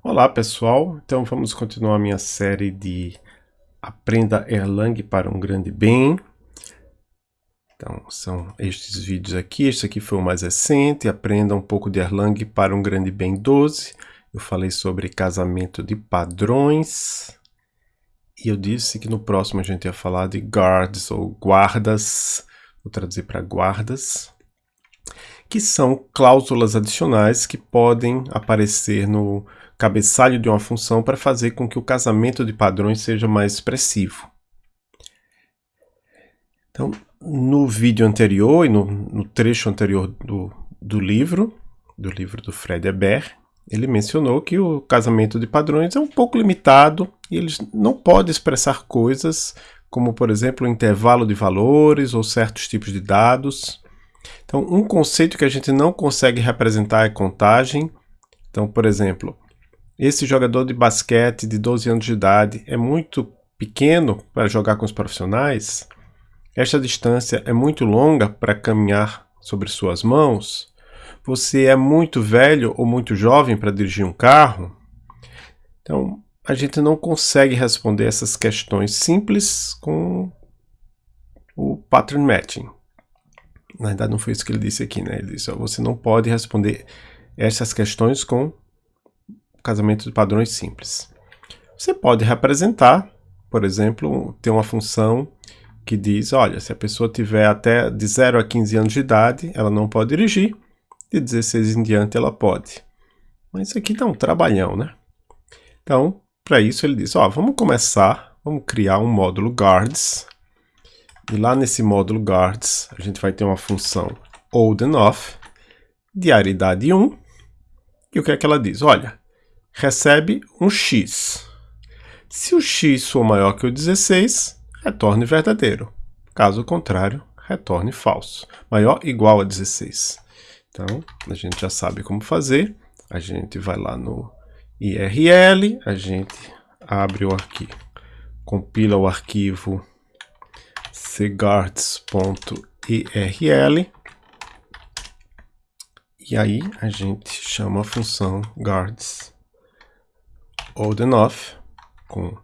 Olá pessoal, então vamos continuar minha série de Aprenda Erlang para um Grande Bem. Então são estes vídeos aqui, este aqui foi o mais recente, Aprenda um pouco de Erlang para um Grande Bem 12. Eu falei sobre casamento de padrões. E eu disse que no próximo a gente ia falar de guards ou guardas, vou traduzir para guardas, que são cláusulas adicionais que podem aparecer no cabeçalho de uma função para fazer com que o casamento de padrões seja mais expressivo. Então, no vídeo anterior e no, no trecho anterior do, do livro, do livro do Fred Hebert, ele mencionou que o casamento de padrões é um pouco limitado e eles não podem expressar coisas como, por exemplo, o intervalo de valores ou certos tipos de dados. Então, um conceito que a gente não consegue representar é contagem. Então, por exemplo, esse jogador de basquete de 12 anos de idade é muito pequeno para jogar com os profissionais? Esta distância é muito longa para caminhar sobre suas mãos? Você é muito velho ou muito jovem para dirigir um carro? Então, a gente não consegue responder essas questões simples com o pattern matching. Na verdade, não foi isso que ele disse aqui, né? Ele disse, ó, você não pode responder essas questões com casamento de padrões simples. Você pode representar, por exemplo, ter uma função que diz, olha, se a pessoa tiver até de 0 a 15 anos de idade, ela não pode dirigir, de 16 em diante ela pode. Mas isso aqui dá um trabalhão, né? Então, para isso ele diz, ó, vamos começar, vamos criar um módulo guards, e lá nesse módulo guards, a gente vai ter uma função old enough, de aridade 1, e o que é que ela diz? Olha, recebe um x. Se o x for maior que o 16, retorne verdadeiro. Caso contrário, retorne falso. Maior igual a 16. Então, a gente já sabe como fazer. A gente vai lá no IRL, a gente abre o arquivo, compila o arquivo cguards.irl e aí a gente chama a função guards old com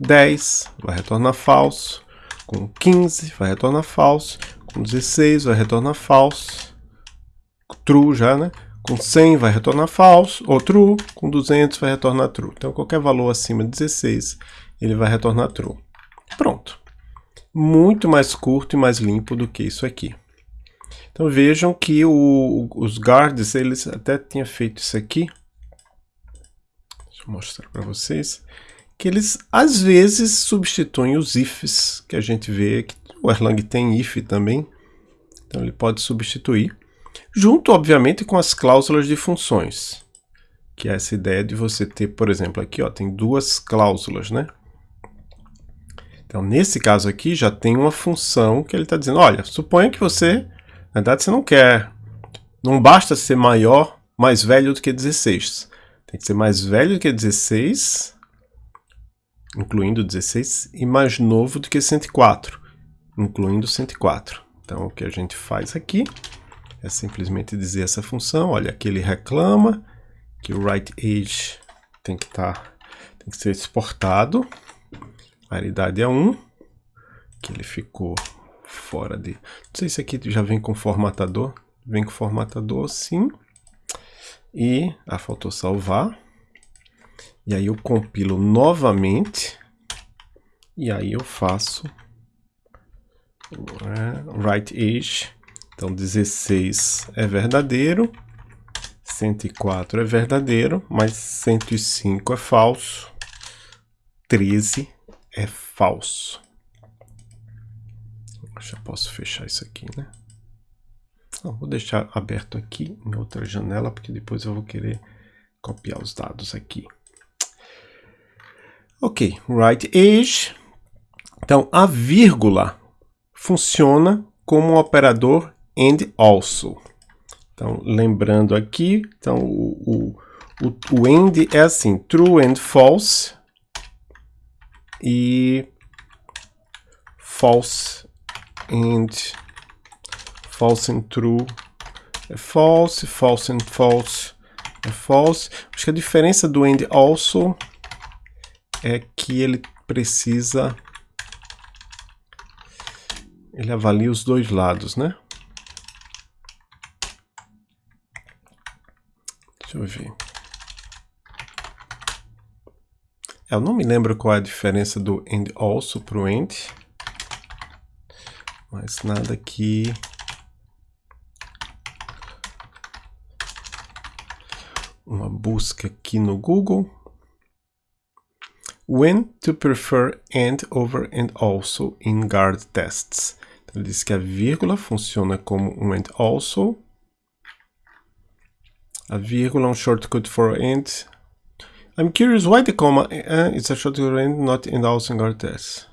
10 vai retornar falso, com 15 vai retornar falso, com 16 vai retornar falso, true já, né? Com 100 vai retornar falso, ou true, com 200 vai retornar true. Então qualquer valor acima de 16 ele vai retornar true. Pronto. Muito mais curto e mais limpo do que isso aqui. Então vejam que o, os guards, eles até tinham feito isso aqui, Mostrar para vocês. Que eles, às vezes, substituem os ifs, que a gente vê que o Erlang tem if também. Então, ele pode substituir. Junto, obviamente, com as cláusulas de funções. Que é essa ideia de você ter, por exemplo, aqui ó, tem duas cláusulas, né? Então, nesse caso aqui, já tem uma função que ele está dizendo, olha, suponha que você, na verdade, você não quer, não basta ser maior, mais velho do que 16. Tem que ser mais velho do que 16, incluindo 16, e mais novo do que 104, incluindo 104. Então, o que a gente faz aqui é simplesmente dizer essa função, olha, aqui ele reclama que o right age tem que, tá, tem que ser exportado, a idade é 1, que ele ficou fora de... Não sei se aqui já vem com formatador, vem com formatador sim, e a faltou salvar. E aí eu compilo novamente. E aí eu faço é, right age. Então 16 é verdadeiro. 104 é verdadeiro, mas 105 é falso. 13 é falso. Já posso fechar isso aqui, né? Não, vou deixar aberto aqui em outra janela, porque depois eu vou querer copiar os dados aqui. Ok, right age. Então, a vírgula funciona como um operador and also. Então, lembrando aqui, então o, o, o, end é assim, true and false e false and false and true é false, false and false é false. Acho que a diferença do and also é que ele precisa... Ele avalia os dois lados, né? Deixa eu ver. Eu não me lembro qual é a diferença do and also para o and. Mas nada aqui... Uma busca aqui no Google. When to prefer and over and also in guard tests. Então, ele diz que a vírgula funciona como um and also a vírgula, um shortcut for and. I'm curious why the comma uh, is a shortcut for and not in all single tests.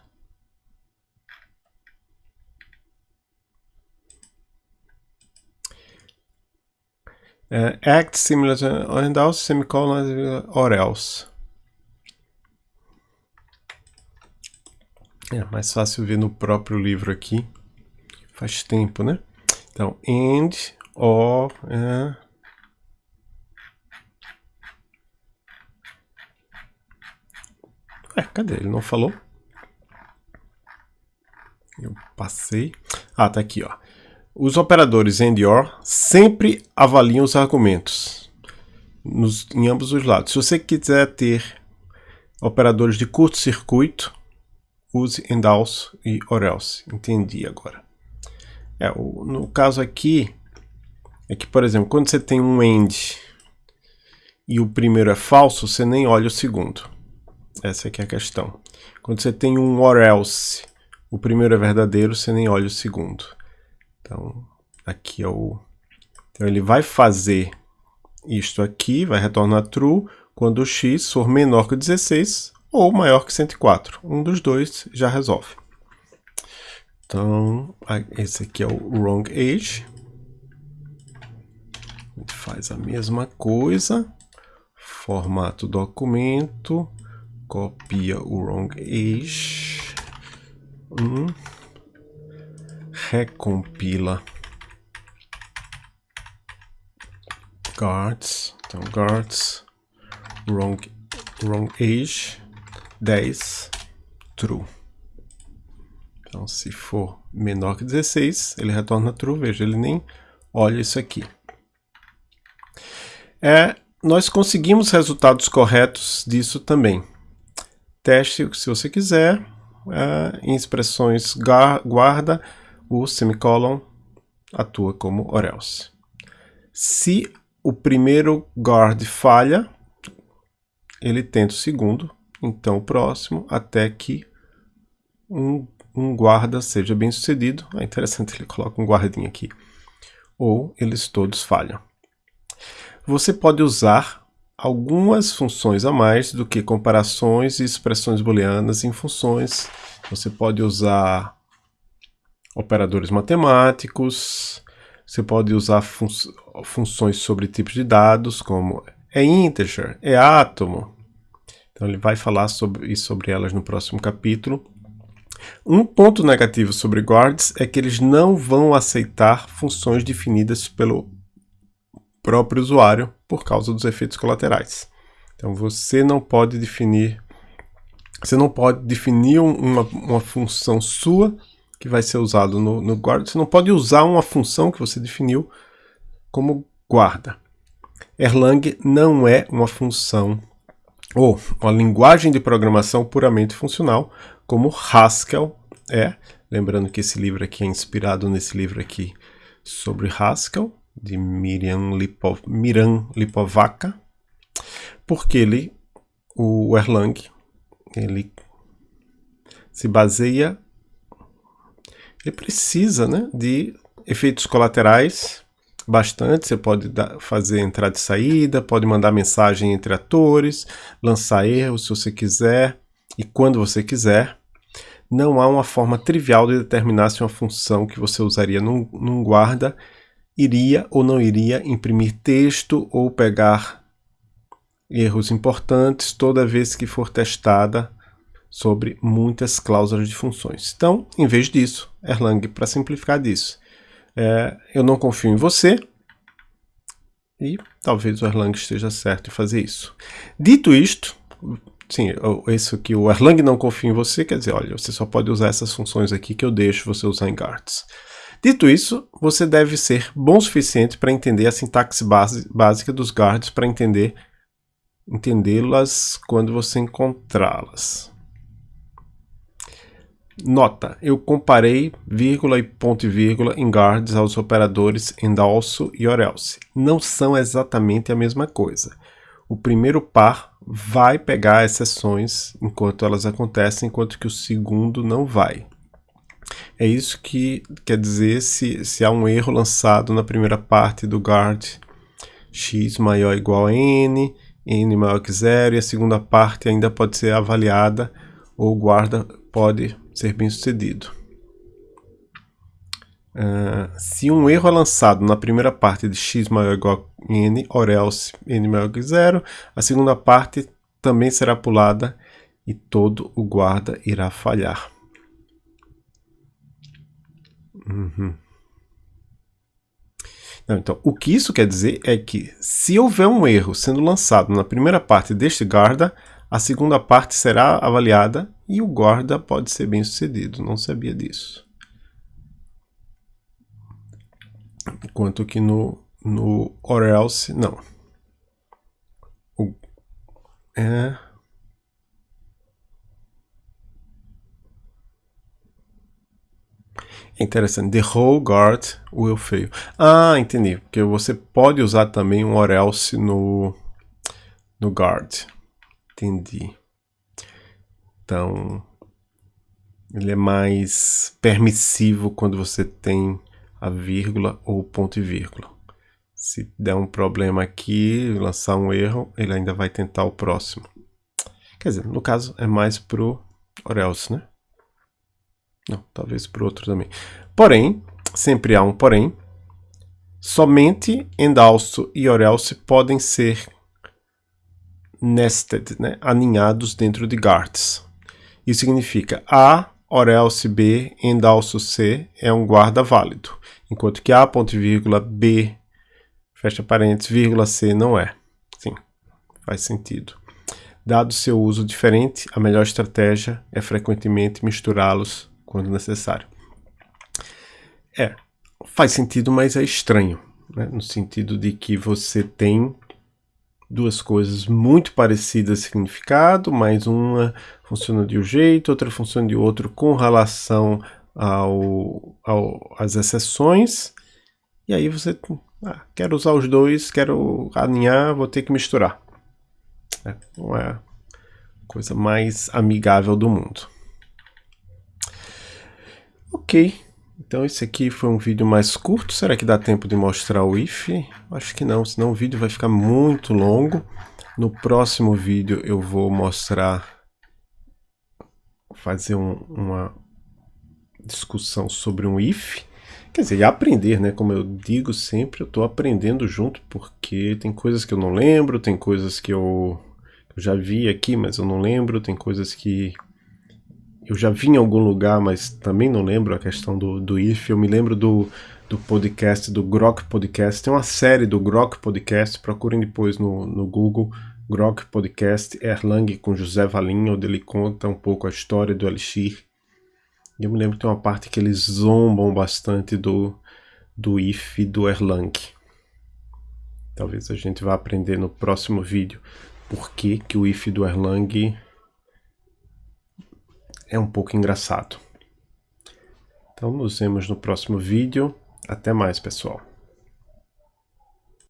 Uh, act similar to and also semicolon or else. É mais fácil ver no próprio livro aqui. Faz tempo, né? Então, and, or, uh, É, cadê? Ele não falou? Eu passei. Ah, tá aqui, ó. Os operadores AND OR sempre avaliam os argumentos nos, em ambos os lados. Se você quiser ter operadores de curto-circuito, use AND also e OR else. Entendi agora. É, o, no caso aqui, é que, por exemplo, quando você tem um AND e o primeiro é falso, você nem olha o segundo. Essa aqui é a questão. Quando você tem um or else, o primeiro é verdadeiro, você nem olha o segundo. Então, aqui é o... Então, ele vai fazer isto aqui, vai retornar true, quando o x for menor que 16 ou maior que 104. Um dos dois já resolve. Então, esse aqui é o wrong age. A gente faz a mesma coisa. Formato documento copia o wrong age, um, recompila guards, então guards wrong, wrong age 10 true. Então, se for menor que 16, ele retorna true. Veja, ele nem olha isso aqui. É, nós conseguimos resultados corretos disso também. Teste, se você quiser, é, em expressões guarda, o semicolon atua como or else. Se o primeiro guard falha, ele tenta o segundo, então o próximo, até que um, um guarda seja bem sucedido. É interessante, ele coloca um guardinha aqui. Ou eles todos falham. Você pode usar algumas funções a mais do que comparações e expressões booleanas em funções. Você pode usar operadores matemáticos, você pode usar fun funções sobre tipos de dados, como é integer, é átomo. Então ele vai falar sobre, sobre elas no próximo capítulo. Um ponto negativo sobre guards é que eles não vão aceitar funções definidas pelo próprio usuário por causa dos efeitos colaterais. Então você não pode definir, você não pode definir uma, uma função sua que vai ser usado no, no guarda, você não pode usar uma função que você definiu como guarda. Erlang não é uma função ou uma linguagem de programação puramente funcional, como Haskell é. Lembrando que esse livro aqui é inspirado nesse livro aqui sobre Haskell de Miriam, Lipov, Miran Lipovaca, porque ele, o Erlang, ele se baseia, ele precisa né, de efeitos colaterais bastante, você pode dar, fazer entrada e saída, pode mandar mensagem entre atores, lançar erros se você quiser e quando você quiser. Não há uma forma trivial de determinar se uma função que você usaria num, num guarda iria ou não iria imprimir texto ou pegar erros importantes toda vez que for testada sobre muitas cláusulas de funções. Então, em vez disso, Erlang para simplificar disso. É, eu não confio em você, E talvez o Erlang esteja certo em fazer isso. Dito isto, sim, isso que o Erlang não confia em você, quer dizer, olha, você só pode usar essas funções aqui que eu deixo você usar em guards. Dito isso, você deve ser bom o suficiente para entender a sintaxe base, básica dos guards, para entender entendê-las quando você encontrá-las. Nota, eu comparei vírgula e ponto e vírgula em guards aos operadores and also e or else. Não são exatamente a mesma coisa. O primeiro par vai pegar exceções enquanto elas acontecem, enquanto que o segundo não vai. É isso que quer dizer se, se há um erro lançado na primeira parte do guard x maior ou igual a n, n maior que zero, e a segunda parte ainda pode ser avaliada ou guarda pode ser bem sucedido. Uh, se um erro é lançado na primeira parte de x maior ou igual a n, or else n maior que zero, a segunda parte também será pulada e todo o guarda irá falhar. Uhum. Não, então, o que isso quer dizer é que se houver um erro sendo lançado na primeira parte deste guarda, a segunda parte será avaliada e o guarda pode ser bem sucedido. Não sabia disso. Enquanto que no, no or else, não. O, é... Interessante. The whole guard will fail. Ah, entendi. Porque você pode usar também um or else no, no guard. Entendi. Então, ele é mais permissivo quando você tem a vírgula ou ponto e vírgula. Se der um problema aqui, lançar um erro, ele ainda vai tentar o próximo. Quer dizer, no caso é mais pro or else, né? Não, talvez para outro também. Porém, sempre há um porém. Somente and also e or else podem ser nested, né? aninhados dentro de guards. Isso significa A, or else B, and also C é um guarda válido, enquanto que A, ponto e vírgula, B, fecha parênteses, vírgula C não é. Sim, faz sentido. Dado seu uso diferente, a melhor estratégia é frequentemente misturá-los quando necessário. É, faz sentido, mas é estranho, né? no sentido de que você tem duas coisas muito parecidas significado, mas uma funciona de um jeito, outra funciona de outro com relação ao, ao, às exceções, e aí você ah, quero usar os dois, quero alinhar, vou ter que misturar. É, não é a coisa mais amigável do mundo. Ok, então esse aqui foi um vídeo mais curto. Será que dá tempo de mostrar o if? Acho que não, senão o vídeo vai ficar muito longo. No próximo vídeo eu vou mostrar, fazer um, uma discussão sobre um if. Quer dizer, aprender, né? Como eu digo sempre, eu estou aprendendo junto, porque tem coisas que eu não lembro, tem coisas que eu, eu já vi aqui, mas eu não lembro, tem coisas que eu já vi em algum lugar, mas também não lembro a questão do, do if. Eu me lembro do, do podcast, do Grok Podcast. Tem uma série do Grok Podcast, procurem depois no, no Google. Grok Podcast Erlang com José Valim, onde ele conta um pouco a história do Elixir. E eu me lembro que tem uma parte que eles zombam bastante do, do if do Erlang. Talvez a gente vá aprender no próximo vídeo por que, que o if do Erlang é um pouco engraçado. Então nos vemos no próximo vídeo. Até mais, pessoal.